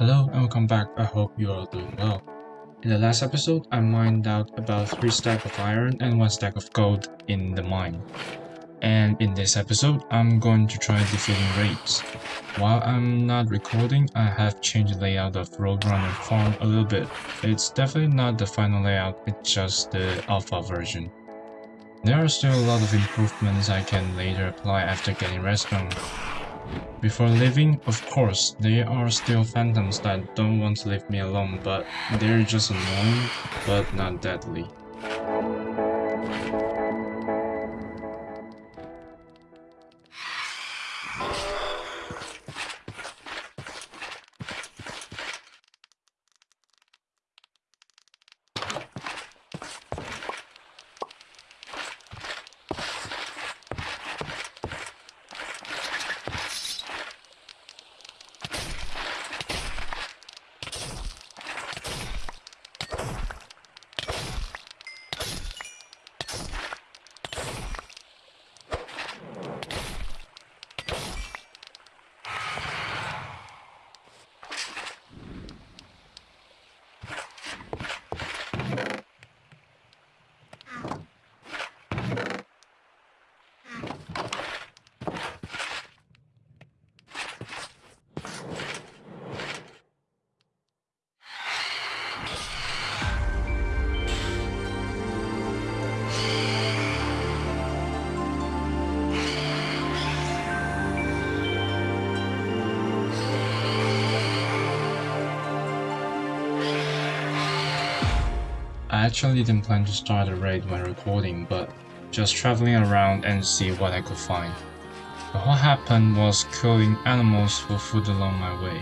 Hello and welcome back, I hope you are doing well. In the last episode, I mined out about 3 stack of iron and 1 stack of gold in the mine. And in this episode, I'm going to try defeating raids. While I'm not recording, I have changed the layout of Roadrunner Farm a little bit. It's definitely not the final layout, it's just the alpha version. There are still a lot of improvements I can later apply after getting redstone. Before leaving, of course, there are still phantoms that don't want to leave me alone, but they're just annoying, but not deadly. I actually didn't plan to start a raid when recording, but just traveling around and see what I could find. But what happened was killing animals for food along my way.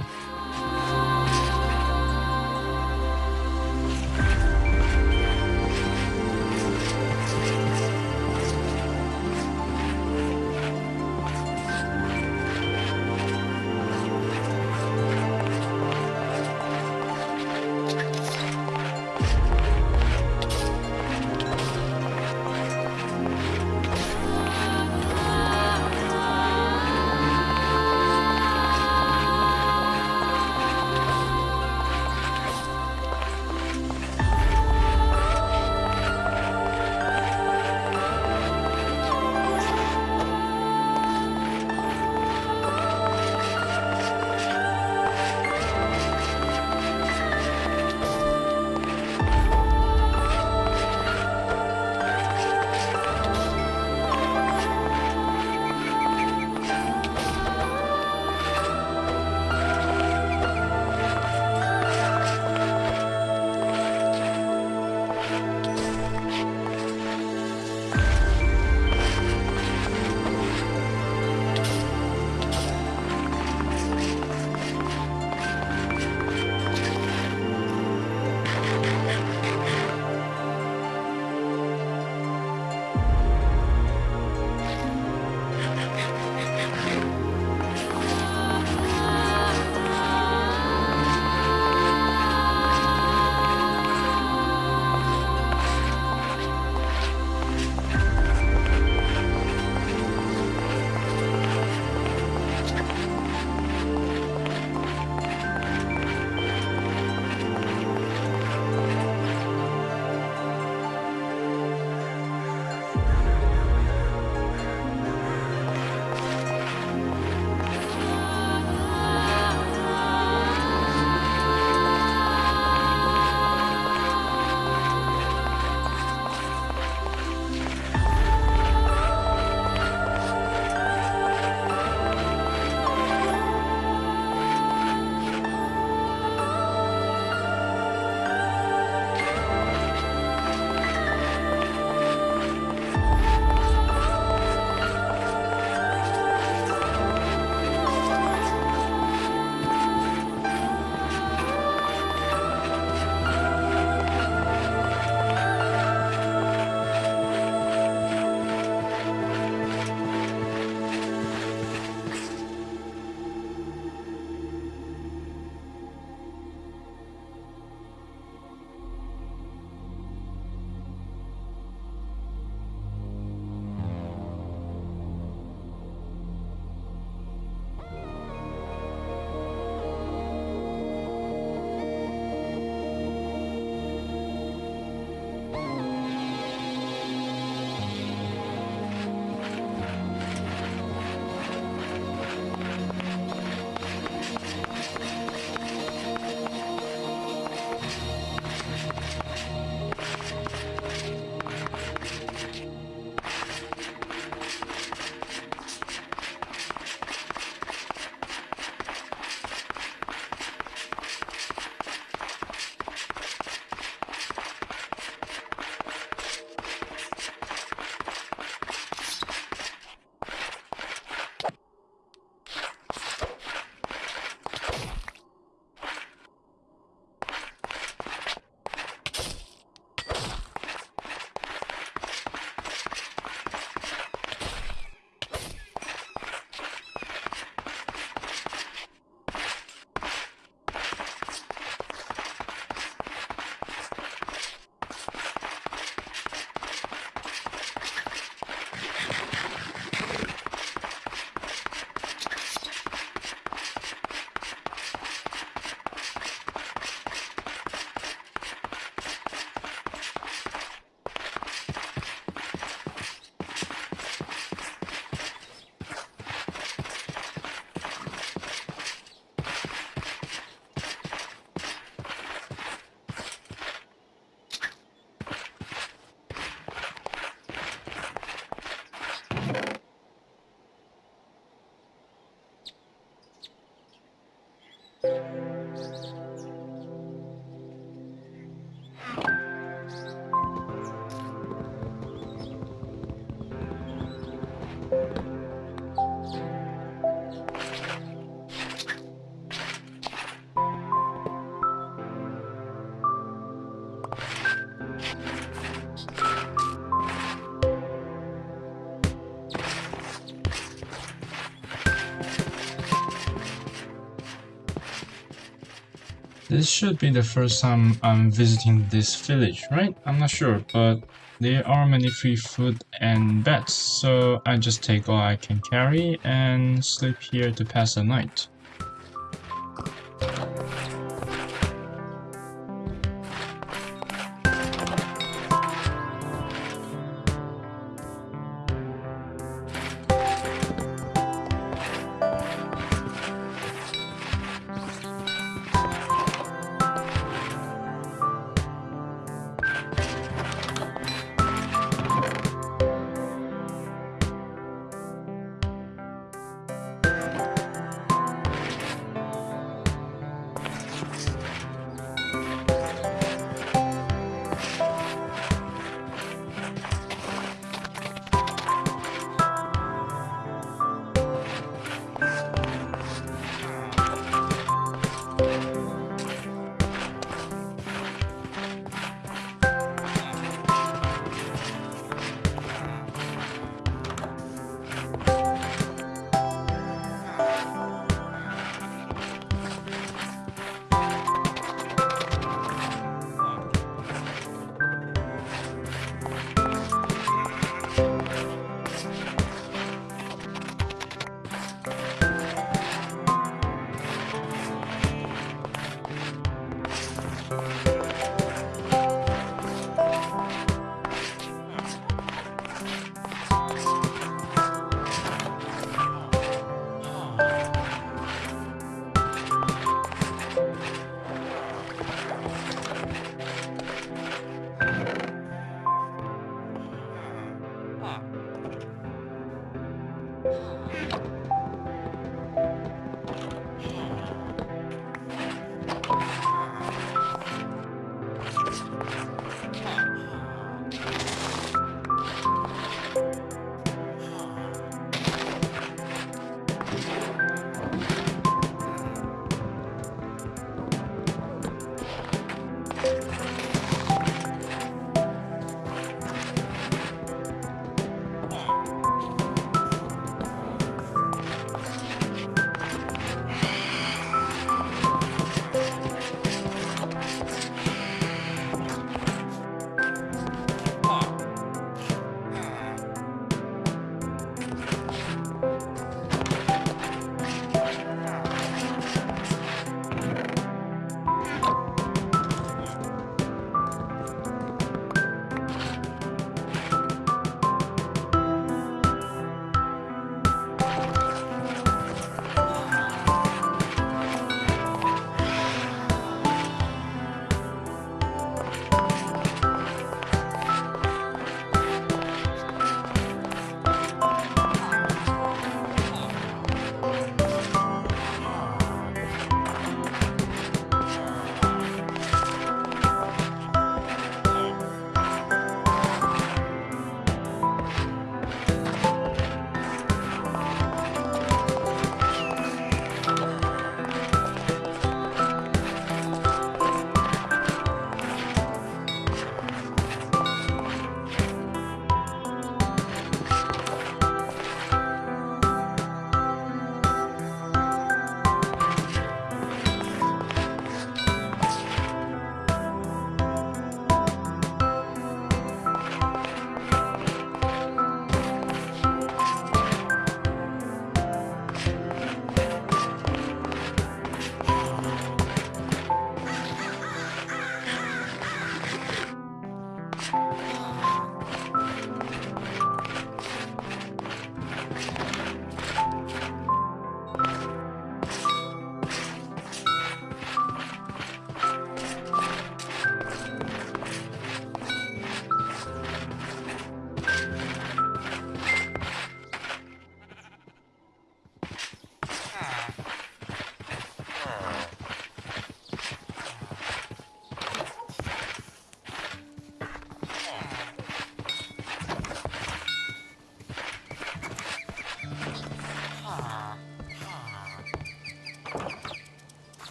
This should be the first time I'm visiting this village, right? I'm not sure, but there are many free food and beds, so I just take all I can carry and sleep here to pass the night.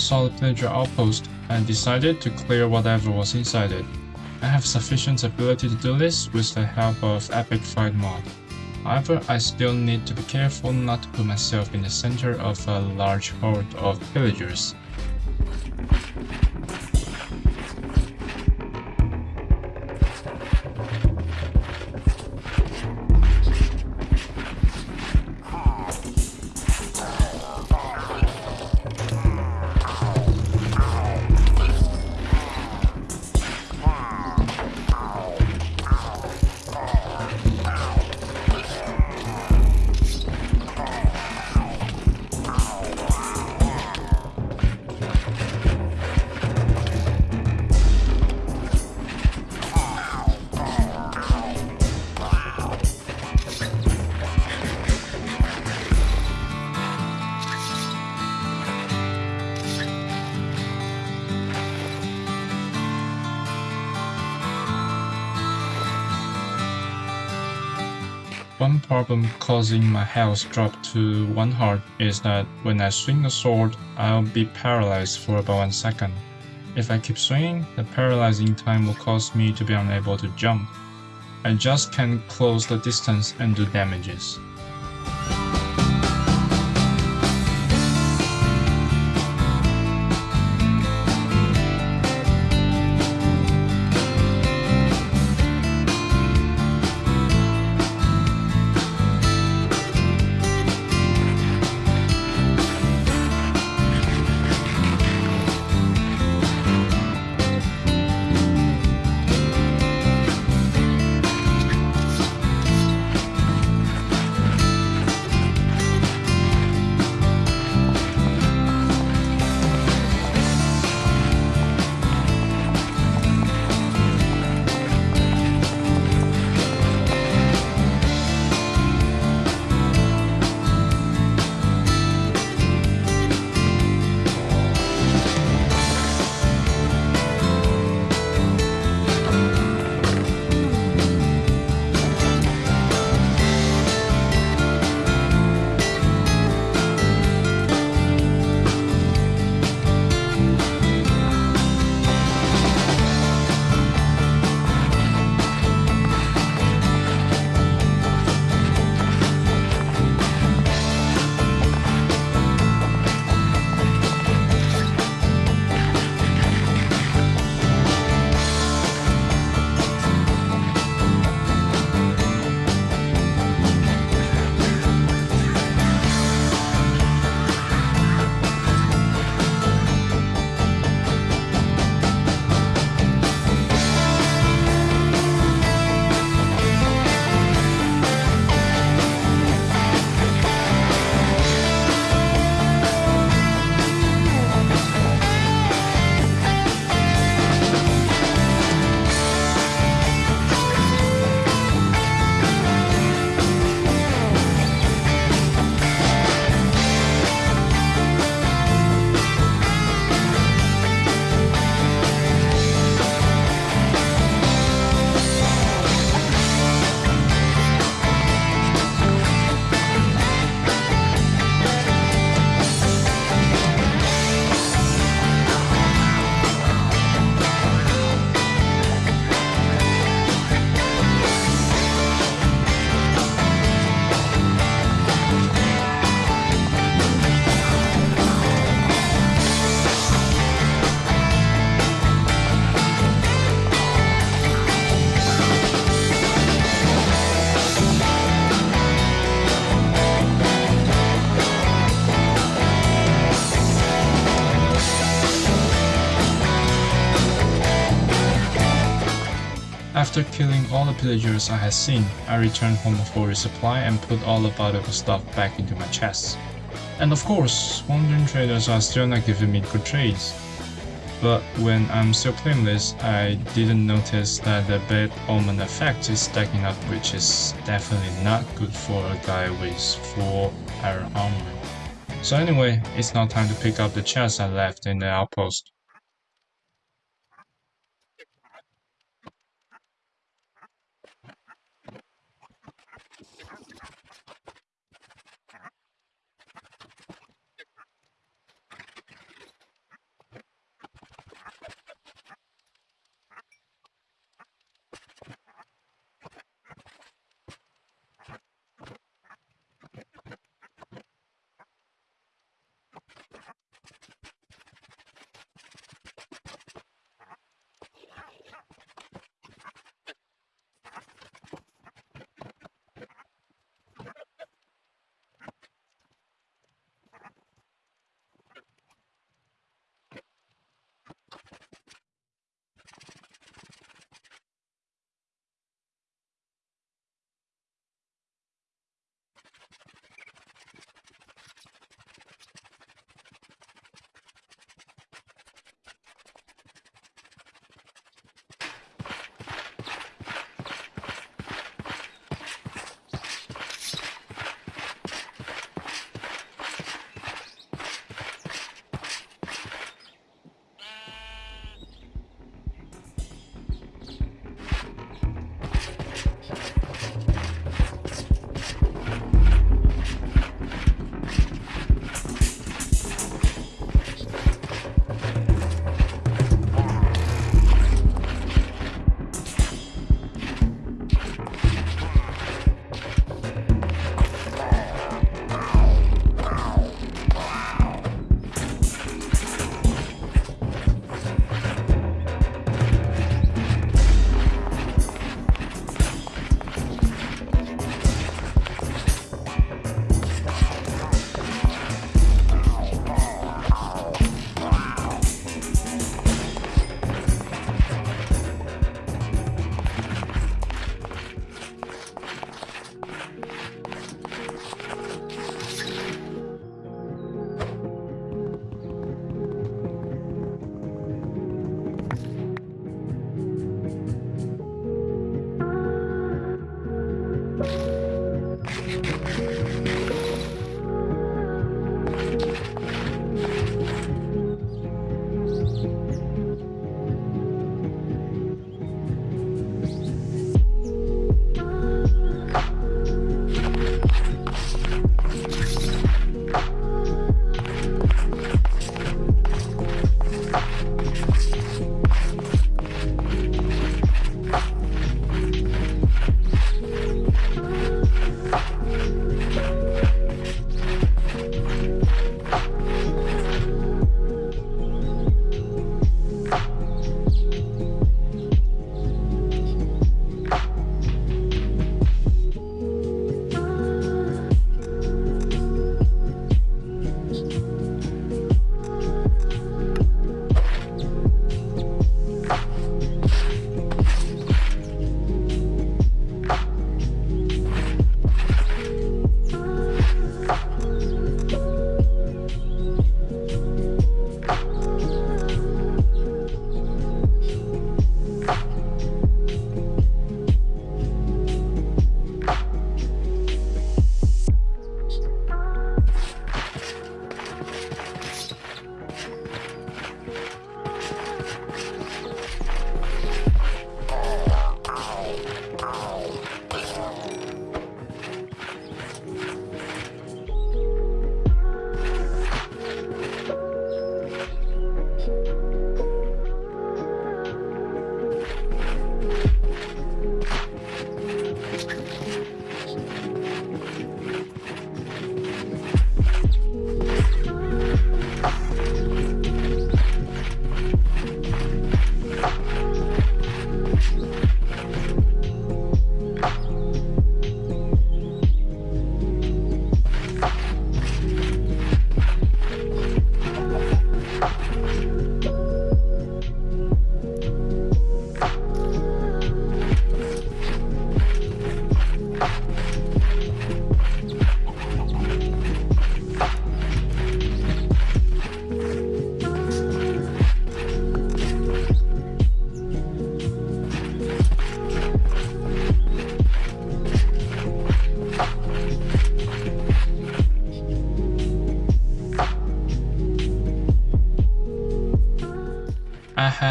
Saw the pillager outpost, and decided to clear whatever was inside it. I have sufficient ability to do this with the help of Epic Fight mod. However, I still need to be careful not to put myself in the center of a large horde of pillagers. One problem causing my health drop to 1 heart is that when I swing a sword, I'll be paralyzed for about 1 second. If I keep swinging, the paralyzing time will cause me to be unable to jump. I just can't close the distance and do damages. After killing all the pillagers I had seen, I returned home for resupply and put all the valuable stuff back into my chest. And of course, wandering traders are still not giving me good trades. But when I'm still playing this, I didn't notice that the bad omen effect is stacking up which is definitely not good for a guy with 4 iron armor. So anyway, it's now time to pick up the chest I left in the outpost.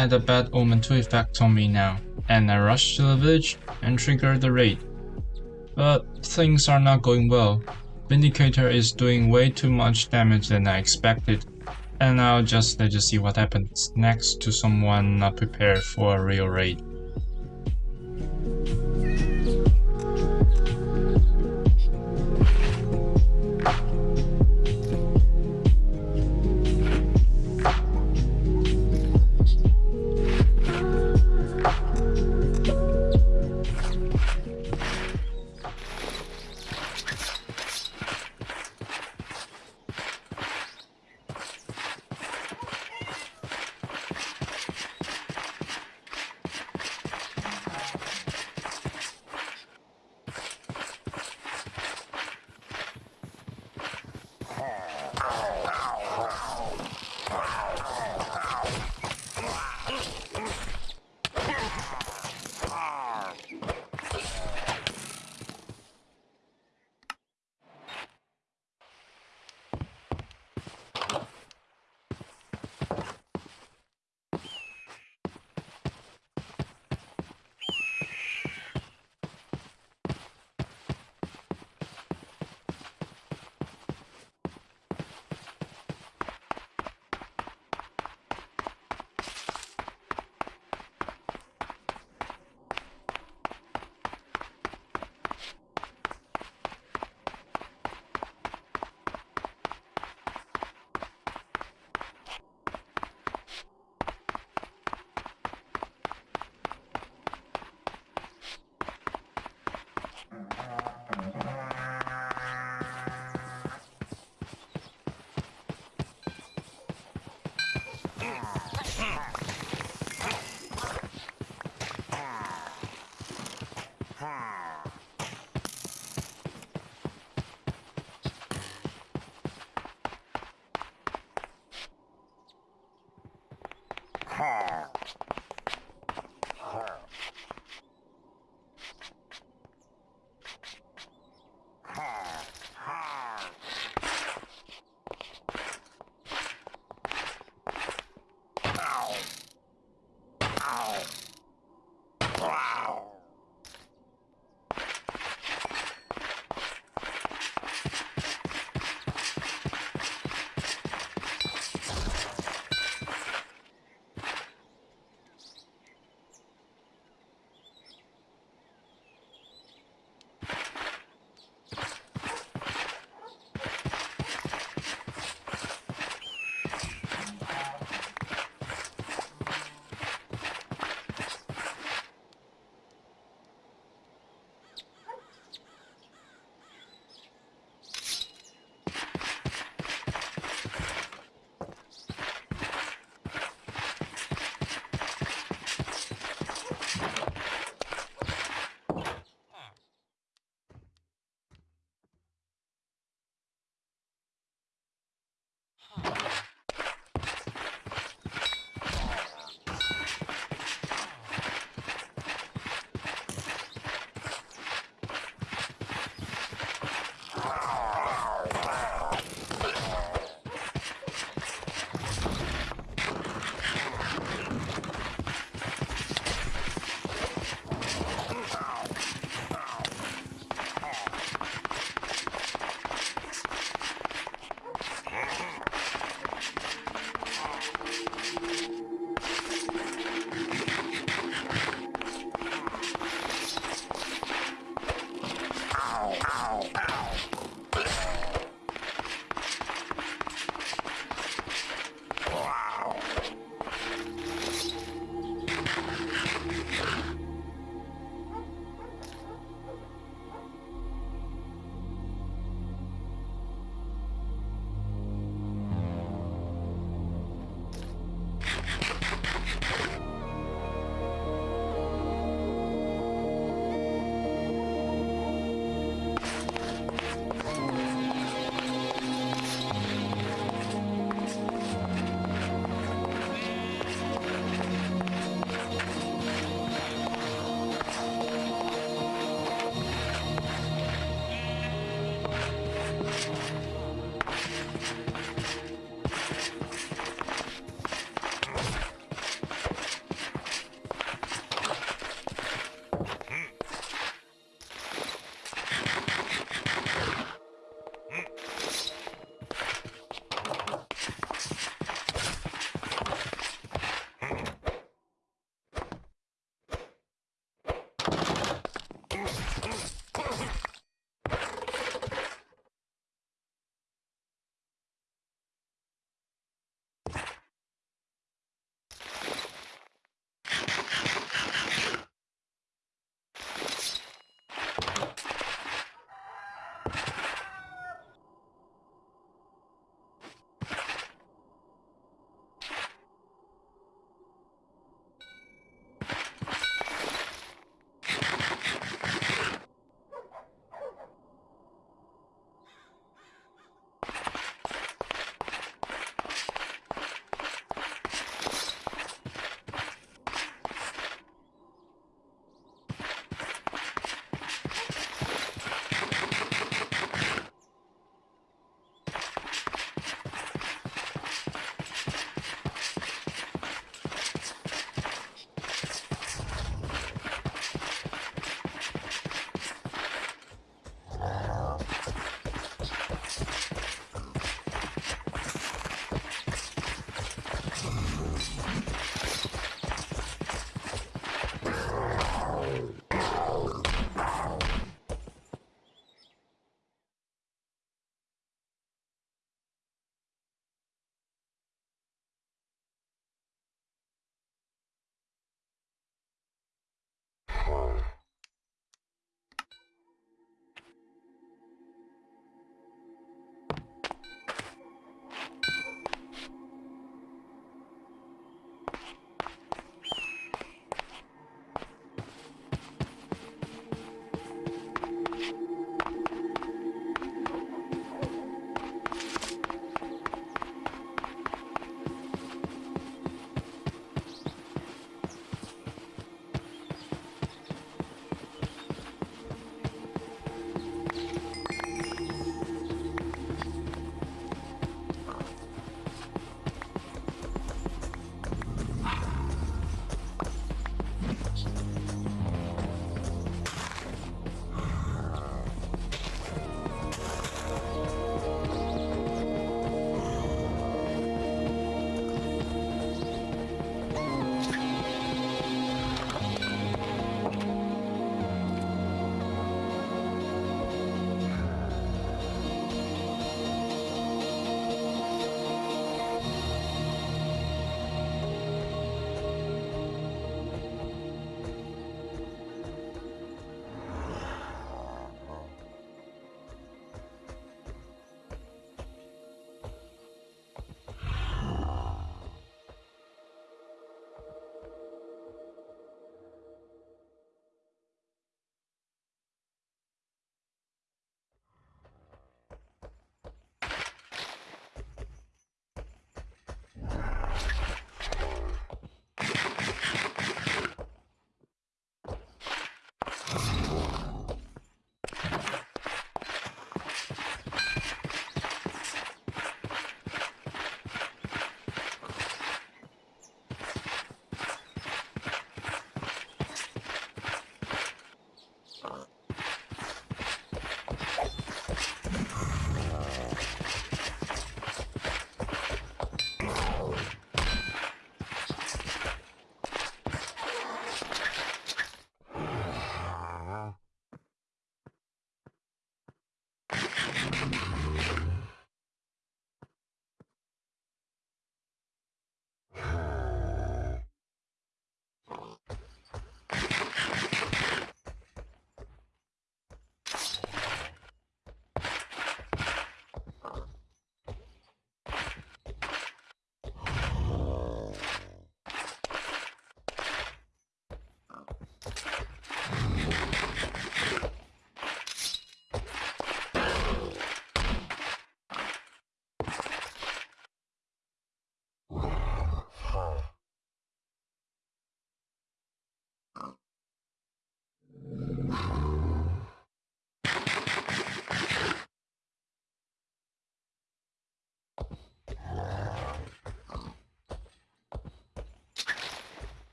Had a bad omen to effect on me now, and I rushed to the village and triggered the raid. But things are not going well. Vindicator is doing way too much damage than I expected, and I'll just let you see what happens next to someone not prepared for a real raid. Ha!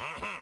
Ha ha!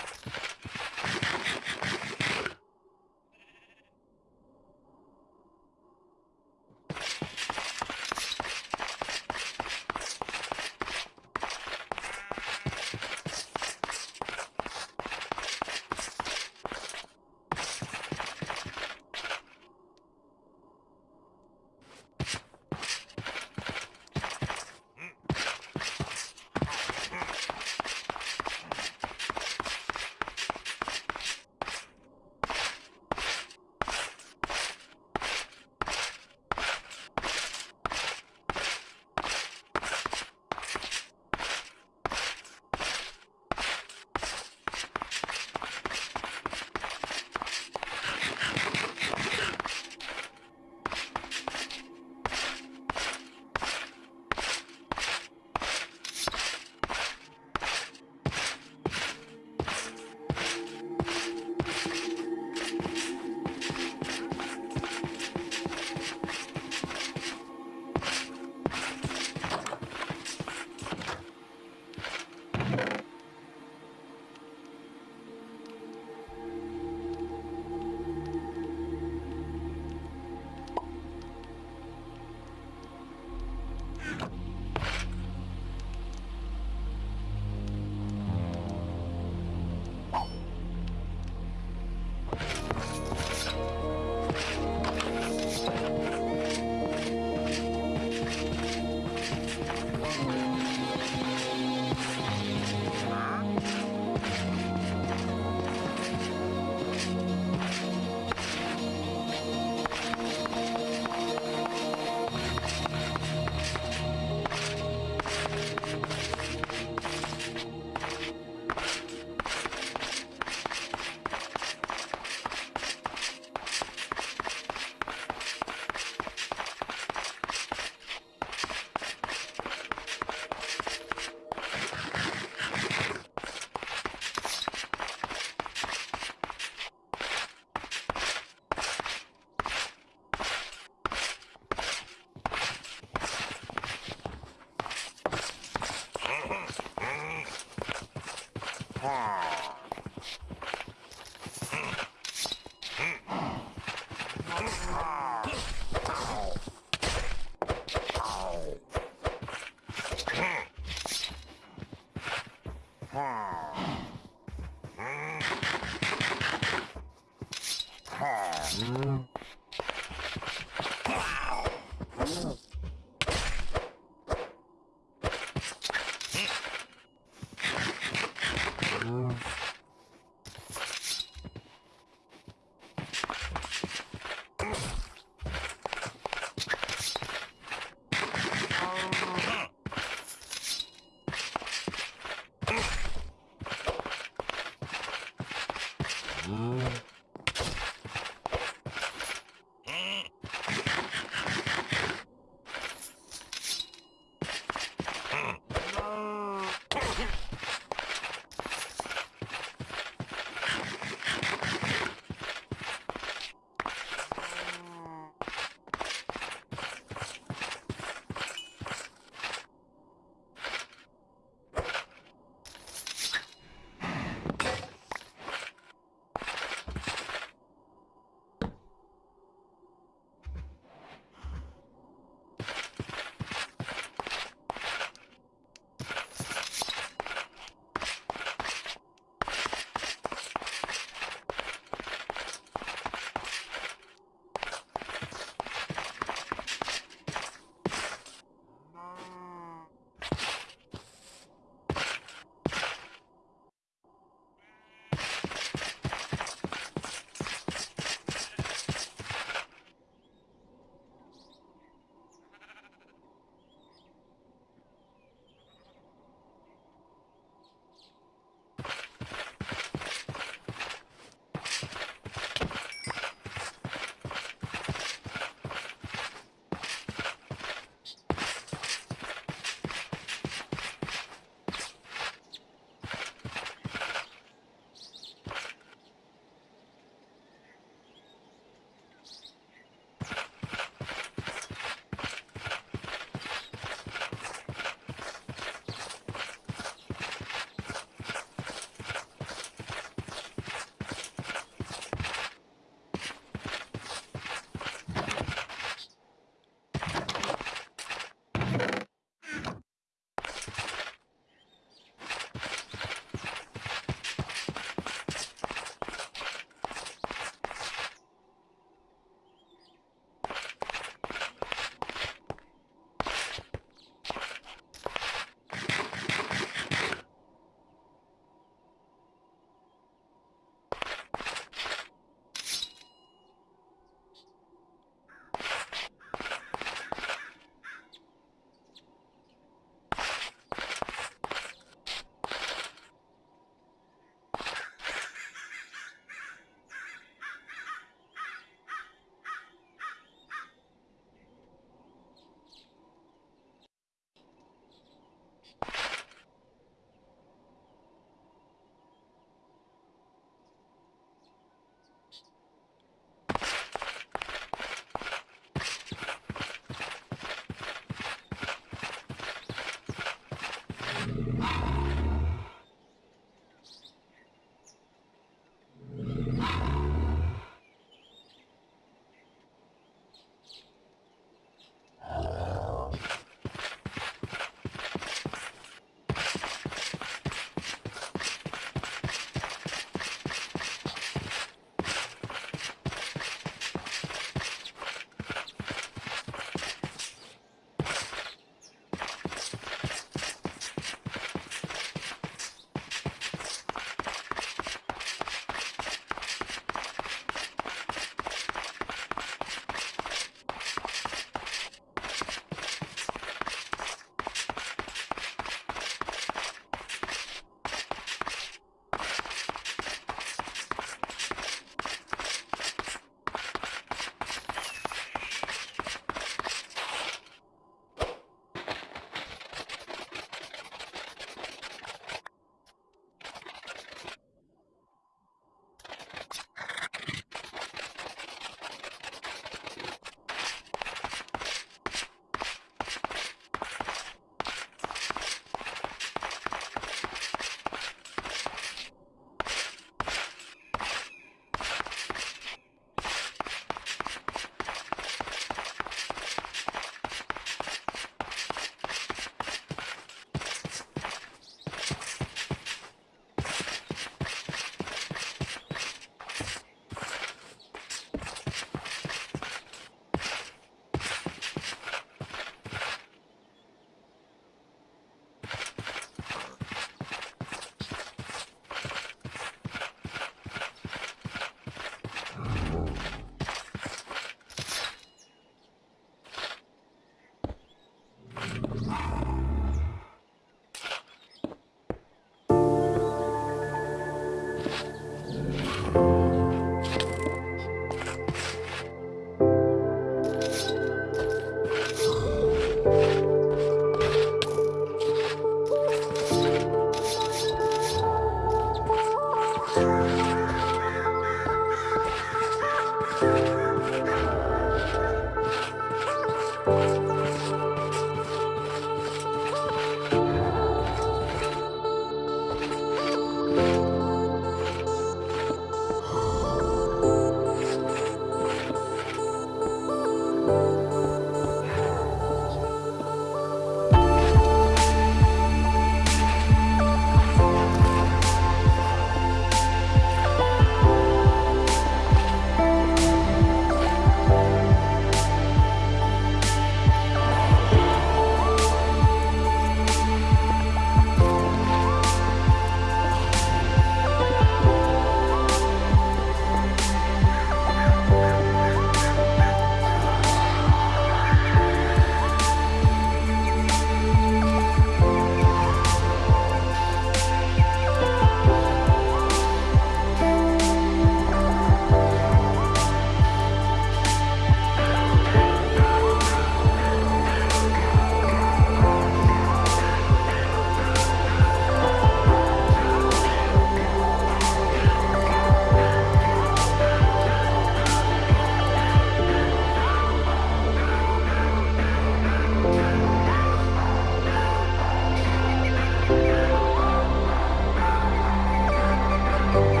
Bye.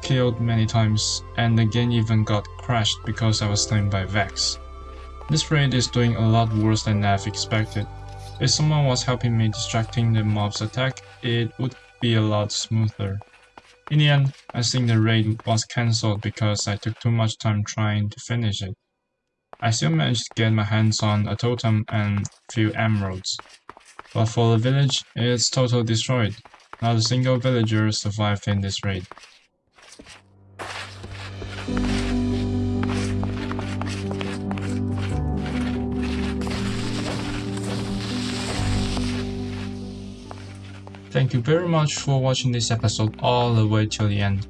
Killed many times, and the game even got crashed because I was slain by Vex. This raid is doing a lot worse than I've expected. If someone was helping me distracting the mob's attack, it would be a lot smoother. In the end, I think the raid was cancelled because I took too much time trying to finish it. I still managed to get my hands on a totem and few emeralds. But for the village, it's totally destroyed. Not a single villager survived in this raid. Thank you very much for watching this episode all the way till the end.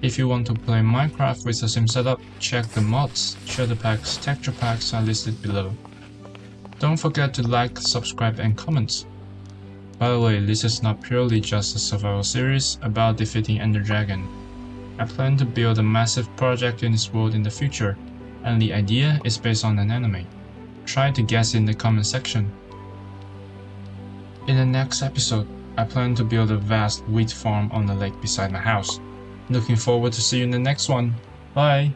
If you want to play Minecraft with the same setup, check the mods, shader packs, texture packs are listed below. Don't forget to like, subscribe and comment. By the way, this is not purely just a survival series about defeating Ender Dragon. I plan to build a massive project in this world in the future, and the idea is based on an anime. Try to guess in the comment section. In the next episode, I plan to build a vast wheat farm on the lake beside my house. Looking forward to see you in the next one. Bye!